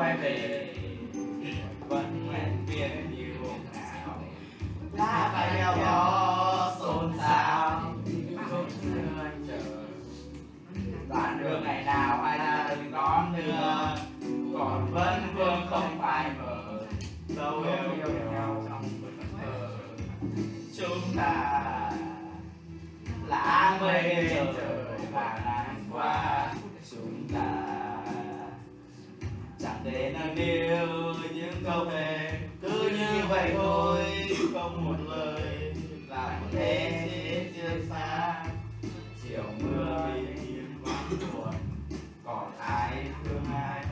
về vẫn nguyện viên như hôm nào lá bay đeo gió xôn xao. Chốn xưa chờ. Đoạn đường ngày nào ai ra đừng đón đưa còn vẫn vương không phai mờ dấu yêu yêu nhau trong thờ. Chúng ta là mây trời và nắng qua chẳng thể những câu thề, cứ như vậy thôi, không một lời. Làm thế chết chưa xa, chiều mưa yên vắng buồn còn ai thương ai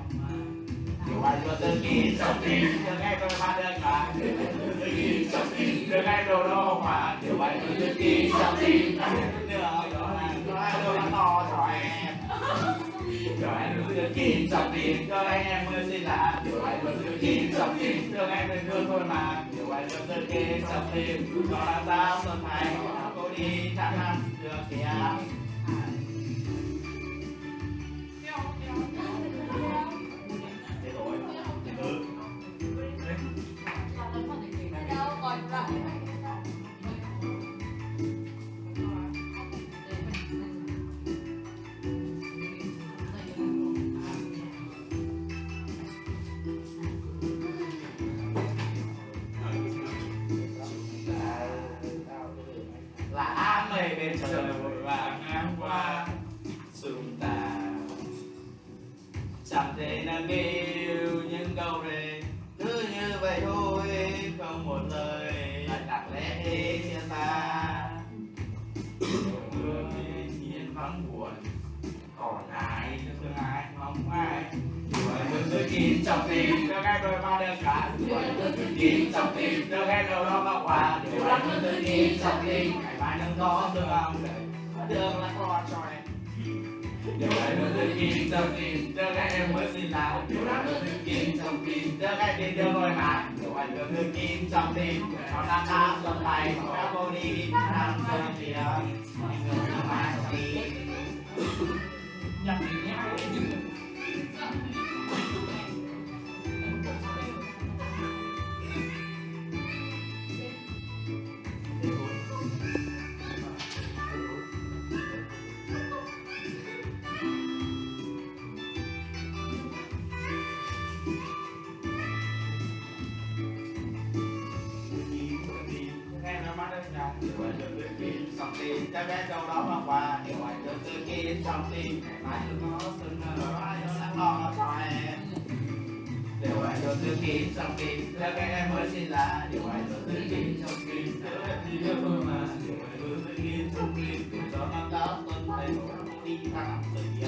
dù ai. Cho tự kỷ trong tim đừng nghe tôi mà đơn mà. Tự kỷ trong tim đừng nghe đồ đô mà dù ai cho tự kỷ trong tim anh luôn tự kỷ cho anh em mới xin là điều ai vẫn giữ kỷ trong tim thương em mình thương thôi mà điều ai vẫn giữ kỷ trong tim cho là sao xuân thành cô đi chẳng ăn được kìa thế bên trời vội vàng ngang qua chúng ta chẳng thể nào yêu những câu đề cứ như vậy thôi. Tôi kín trong tim được ngay đôi ba đơn cả đuổi được tôi kín trong tim được ngay đầu đó vào quả đuổi được tôi kín trong tim ngày mai nâng có thương ông đợi đường là con cho em điều này luôn tự kín trong tim được ngay em mới xin lỗi điều này luôn tự kín trong tim được ngay tiền đưa ngồi mà điều này luôn tự kín trong tim nó đang ta xuân tay nó đã vô đi đang chơi gì đó tìm cho bé châu đó mà qua điều anh được tự kín trong tim ngày mai đừng có sưng nở ai đó lắng lo cho em điều anh được tư kín trong tim chắc bé em mới xin là điều anh được tư kín trong tim nếu em đi yêu thôi mà điều anh được tư kín trong tim dù cho nó đã tuân tay của đi thẳng từ kia